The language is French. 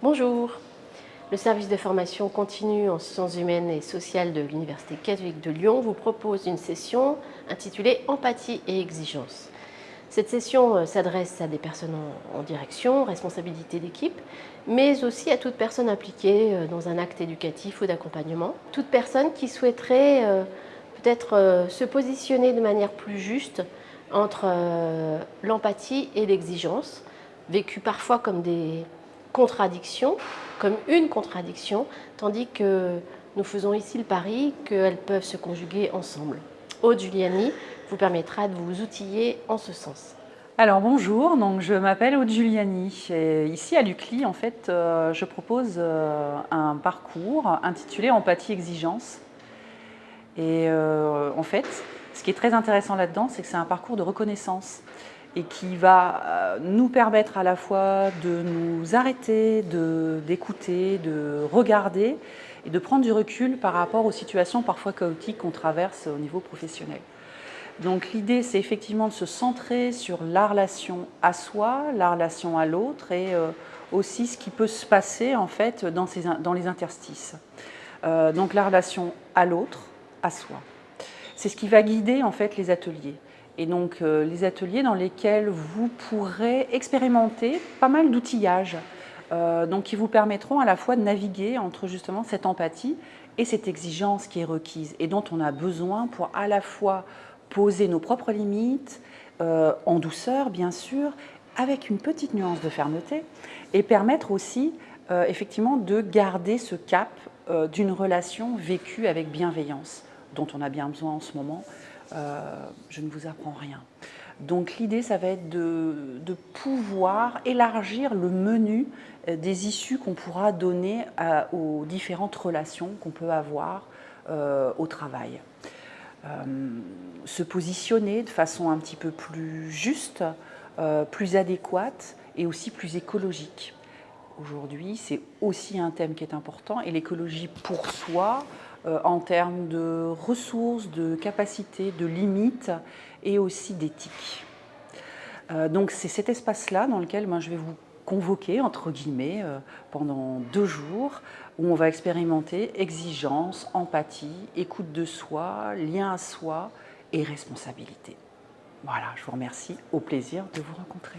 Bonjour. Le service de formation continue en sciences humaines et sociales de l'Université catholique de Lyon vous propose une session intitulée Empathie et exigence. Cette session euh, s'adresse à des personnes en direction, responsabilité d'équipe, mais aussi à toute personne impliquée euh, dans un acte éducatif ou d'accompagnement. Toute personne qui souhaiterait euh, peut-être se positionner de manière plus juste entre l'empathie et l'exigence, vécue parfois comme des contradictions, comme une contradiction, tandis que nous faisons ici le pari qu'elles peuvent se conjuguer ensemble. Aude Giuliani vous permettra de vous outiller en ce sens. Alors bonjour, donc je m'appelle Aude Giuliani et ici à l'UCLI en fait euh, je propose euh, un parcours intitulé Empathie Exigence et euh, en fait ce qui est très intéressant là-dedans c'est que c'est un parcours de reconnaissance et qui va euh, nous permettre à la fois de nous arrêter, d'écouter, de, regarder et de prendre du recul par rapport aux situations parfois chaotiques qu'on traverse au niveau professionnel. Donc l'idée, c'est effectivement de se centrer sur la relation à soi, la relation à l'autre et euh, aussi ce qui peut se passer en fait dans, les interstices. Euh, donc la relation à l'autre, à soi. C'est ce qui va guider en fait les ateliers et donc euh, les ateliers dans lesquels vous pourrez expérimenter pas mal d'outillages euh, qui vous permettront à la fois de naviguer entre justement cette empathie et cette exigence qui est requise et dont on a besoin pour à la fois poser nos propres limites, euh, en douceur bien sûr, avec une petite nuance de fermeté, et permettre aussi effectivement de garder ce cap d'une relation vécue avec bienveillance, dont on a bien besoin en ce moment, je ne vous apprends rien. Donc l'idée, ça va être de, pouvoir élargir le menu euh, des issues qu'on pourra donner aux différentes relations qu'on peut avoir euh, au travail. se positionner de façon un petit peu plus juste, plus adéquate et aussi plus écologique. Aujourd'hui, c'est aussi un thème qui est important et l'écologie pour soi, euh, en termes de ressources, de capacités, de limites et aussi d'éthique. Euh, donc c'est cet espace-là dans lequel moi, je vais vous convoquer, entre guillemets, euh, pendant deux jours, où on va expérimenter exigence, empathie, écoute de soi, lien à soi et responsabilité. Voilà, je vous remercie, au plaisir de vous rencontrer.